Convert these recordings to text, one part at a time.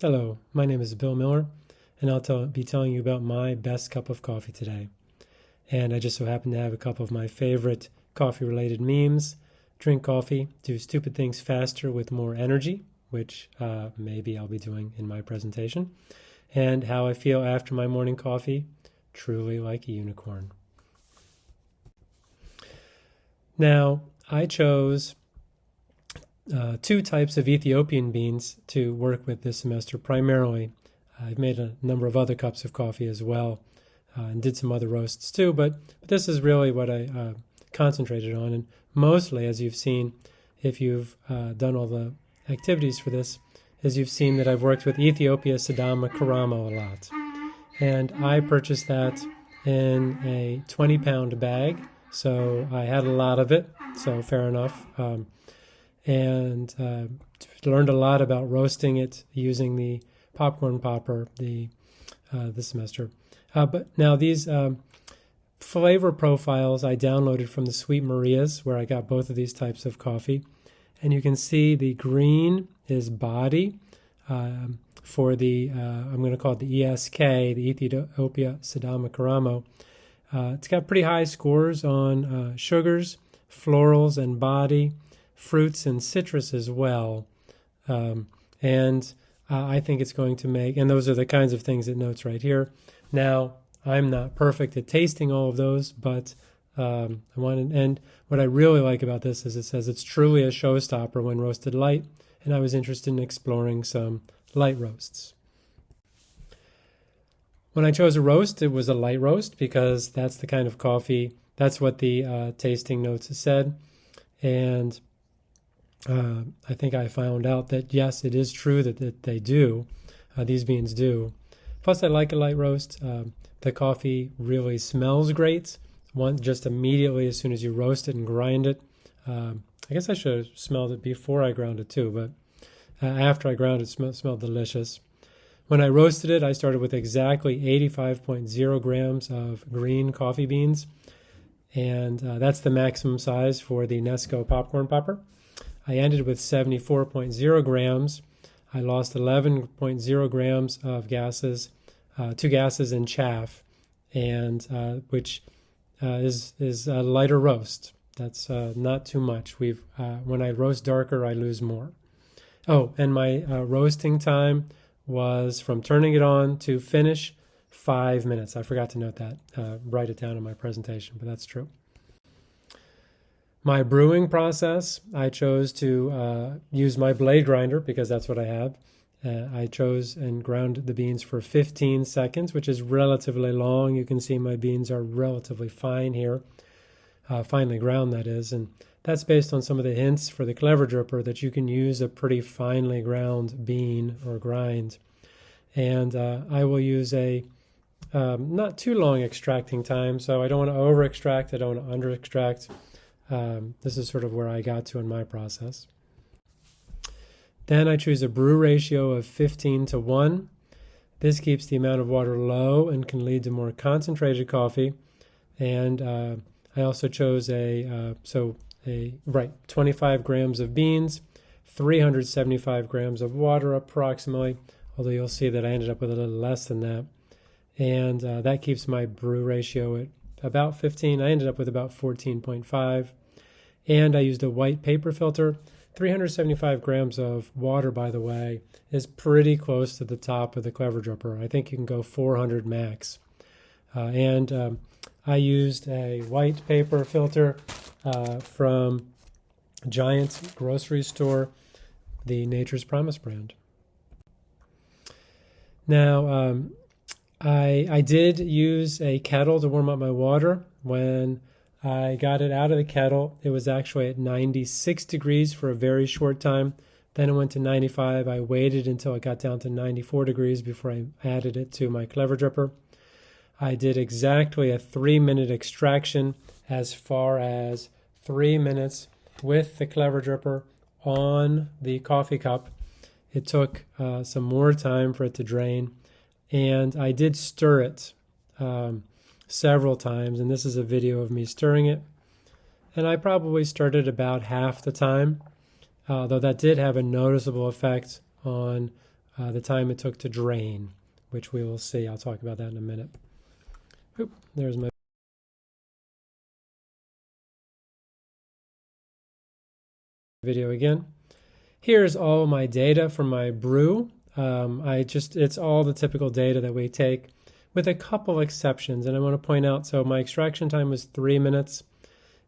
Hello, my name is Bill Miller, and I'll tell, be telling you about my best cup of coffee today. And I just so happen to have a couple of my favorite coffee related memes drink coffee, do stupid things faster with more energy, which uh, maybe I'll be doing in my presentation, and how I feel after my morning coffee, truly like a unicorn. Now, I chose uh, two types of Ethiopian beans to work with this semester primarily. I've made a number of other cups of coffee as well uh, and did some other roasts too, but, but this is really what I uh, concentrated on. And mostly, as you've seen, if you've uh, done all the activities for this, as you've seen that I've worked with Ethiopia Sidama Karamo a lot. And I purchased that in a 20 pound bag, so I had a lot of it, so fair enough. Um, and uh, learned a lot about roasting it using the popcorn popper the uh, this semester. Uh, but now these um, flavor profiles I downloaded from the Sweet Maria's, where I got both of these types of coffee, and you can see the green is body. Um, for the, uh, I'm going to call it the ESK, the Ethiopia Sidama Karamo. Uh, it's got pretty high scores on uh, sugars, florals, and body fruits and citrus as well. Um, and uh, I think it's going to make, and those are the kinds of things it notes right here. Now, I'm not perfect at tasting all of those, but um, I wanted, and what I really like about this is it says it's truly a showstopper when roasted light, and I was interested in exploring some light roasts. When I chose a roast, it was a light roast because that's the kind of coffee, that's what the uh, tasting notes said. And uh, I think I found out that yes, it is true that, that they do. Uh, these beans do. Plus, I like a light roast. Uh, the coffee really smells great. One just immediately as soon as you roast it and grind it. Um, I guess I should have smelled it before I ground it too, but uh, after I ground it, it smelled delicious. When I roasted it, I started with exactly 85.0 grams of green coffee beans, and uh, that's the maximum size for the Nesco popcorn popper. I ended with 74.0 grams. I lost 11.0 grams of gases, uh, two gases in chaff, and uh, which uh, is is a lighter roast. That's uh, not too much. We've uh, when I roast darker, I lose more. Oh, and my uh, roasting time was from turning it on to finish five minutes. I forgot to note that. write it down in my presentation, but that's true. My brewing process, I chose to uh, use my blade grinder because that's what I have. Uh, I chose and ground the beans for 15 seconds, which is relatively long. You can see my beans are relatively fine here, uh, finely ground that is, and that's based on some of the hints for the clever dripper that you can use a pretty finely ground bean or grind. And uh, I will use a um, not too long extracting time, so I don't want to over extract, I don't want to under extract. Um, this is sort of where I got to in my process. Then I choose a brew ratio of 15 to 1. This keeps the amount of water low and can lead to more concentrated coffee. And uh, I also chose a, uh, so a, right, 25 grams of beans, 375 grams of water approximately, although you'll see that I ended up with a little less than that. And uh, that keeps my brew ratio at about 15. I ended up with about 14.5 and I used a white paper filter. 375 grams of water, by the way, is pretty close to the top of the Clever Dripper. I think you can go 400 max. Uh, and um, I used a white paper filter uh, from Giant grocery store, the Nature's Promise brand. Now, um, I, I did use a kettle to warm up my water when I got it out of the kettle. It was actually at 96 degrees for a very short time. Then it went to 95. I waited until it got down to 94 degrees before I added it to my clever dripper. I did exactly a three minute extraction as far as three minutes with the clever dripper on the coffee cup. It took uh, some more time for it to drain, and I did stir it. Um, several times, and this is a video of me stirring it. And I probably stirred it about half the time, uh, though that did have a noticeable effect on uh, the time it took to drain, which we will see. I'll talk about that in a minute. Oop, there's my video again. Here's all my data from my brew. Um, I just, it's all the typical data that we take with a couple exceptions. And I want to point out, so my extraction time was three minutes.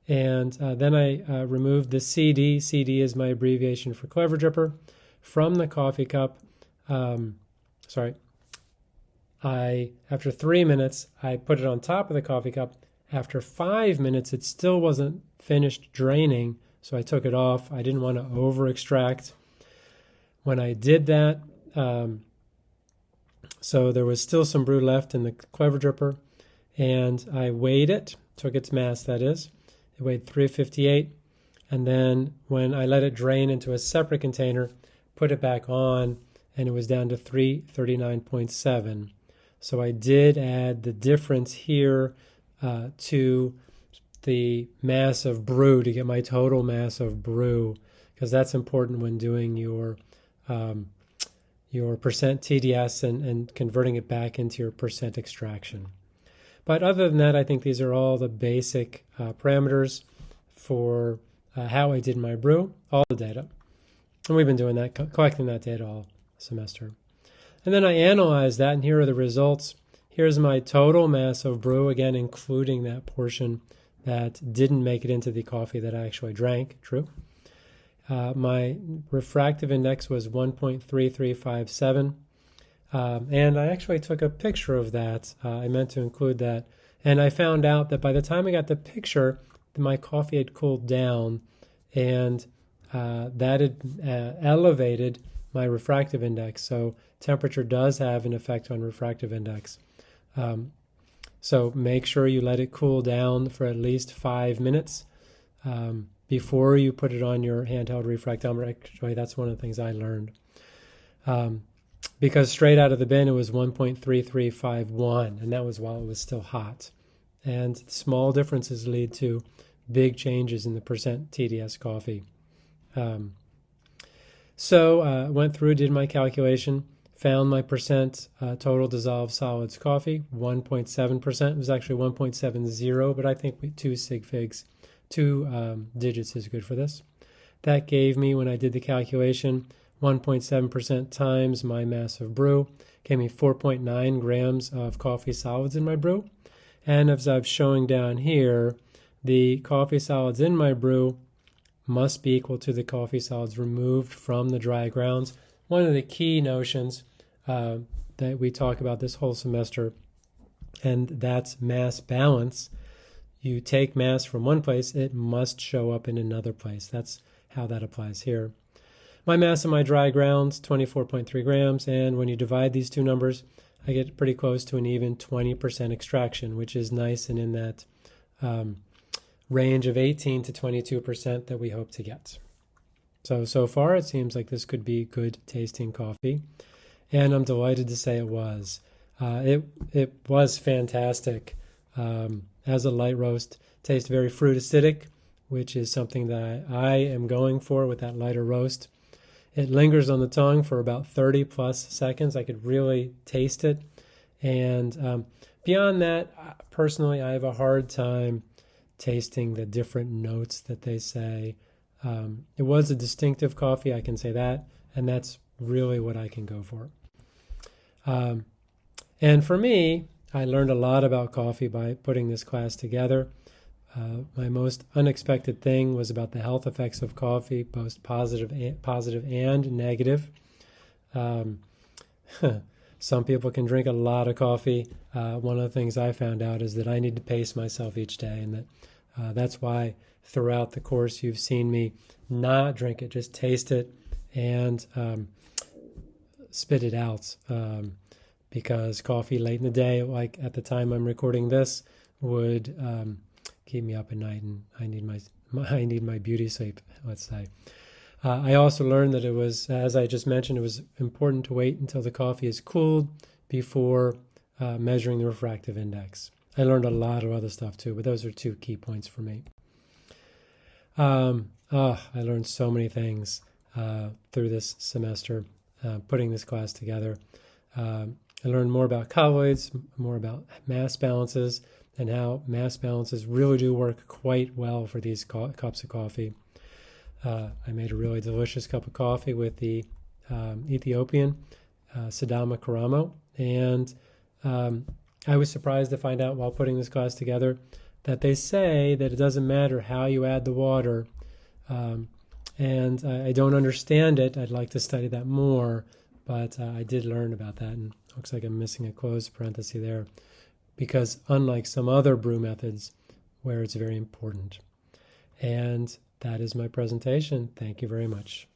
And uh, then I uh, removed the CD. CD is my abbreviation for Clever Dripper from the coffee cup. Um, sorry. I, after three minutes, I put it on top of the coffee cup. After five minutes, it still wasn't finished draining. So I took it off. I didn't want to over extract. When I did that, um, so there was still some brew left in the Clever Dripper, and I weighed it, took its mass, that is. It weighed 358, and then when I let it drain into a separate container, put it back on, and it was down to 339.7. So I did add the difference here uh, to the mass of brew to get my total mass of brew, because that's important when doing your um, your percent TDS and, and converting it back into your percent extraction. But other than that, I think these are all the basic uh, parameters for uh, how I did my brew, all the data. And we've been doing that, co collecting that data all semester. And then I analyzed that, and here are the results. Here's my total mass of brew, again, including that portion that didn't make it into the coffee that I actually drank, true. Uh, my refractive index was 1.3357. Um, and I actually took a picture of that. Uh, I meant to include that. And I found out that by the time I got the picture, my coffee had cooled down and uh, that had uh, elevated my refractive index. So temperature does have an effect on refractive index. Um, so make sure you let it cool down for at least five minutes. Um, before you put it on your handheld refractometer. Actually, that's one of the things I learned. Um, because straight out of the bin, it was 1.3351, and that was while it was still hot. And small differences lead to big changes in the percent TDS coffee. Um, so uh, went through, did my calculation, found my percent uh, total dissolved solids coffee, 1.7%. It was actually 1.70, but I think two sig figs two um, digits is good for this. That gave me, when I did the calculation, 1.7% times my mass of brew, gave me 4.9 grams of coffee solids in my brew. And as I'm showing down here, the coffee solids in my brew must be equal to the coffee solids removed from the dry grounds. One of the key notions uh, that we talk about this whole semester, and that's mass balance you take mass from one place, it must show up in another place. That's how that applies here. My mass in my dry grounds, 24.3 grams, and when you divide these two numbers, I get pretty close to an even 20% extraction, which is nice and in that um, range of 18 to 22% that we hope to get. So, so far it seems like this could be good tasting coffee, and I'm delighted to say it was. Uh, it, it was fantastic. Um, as a light roast. Tastes very fruit acidic, which is something that I am going for with that lighter roast. It lingers on the tongue for about 30 plus seconds. I could really taste it. And um, beyond that, personally, I have a hard time tasting the different notes that they say. Um, it was a distinctive coffee, I can say that, and that's really what I can go for. Um, and for me, I learned a lot about coffee by putting this class together. Uh, my most unexpected thing was about the health effects of coffee, both positive and, positive and negative. Um, some people can drink a lot of coffee. Uh, one of the things I found out is that I need to pace myself each day, and that uh, that's why throughout the course you've seen me not drink it, just taste it and um, spit it out. Um, because coffee late in the day, like at the time I'm recording this, would um, keep me up at night, and I need my, my I need my beauty sleep. Let's say. Uh, I also learned that it was, as I just mentioned, it was important to wait until the coffee is cooled before uh, measuring the refractive index. I learned a lot of other stuff too, but those are two key points for me. Um, oh, I learned so many things uh, through this semester. uh, putting this class together. Um, I learned more about colloids, more about mass balances, and how mass balances really do work quite well for these cups of coffee. Uh, I made a really delicious cup of coffee with the um, Ethiopian uh, Sidama Karamo, and um, I was surprised to find out while putting this class together that they say that it doesn't matter how you add the water. Um, and I, I, don't understand it. I'd like to study that more, but uh, I did learn about that, and looks like I'm missing a closed parenthesis there, because unlike some other brew methods where it's very important. And that is my presentation. Thank you very much.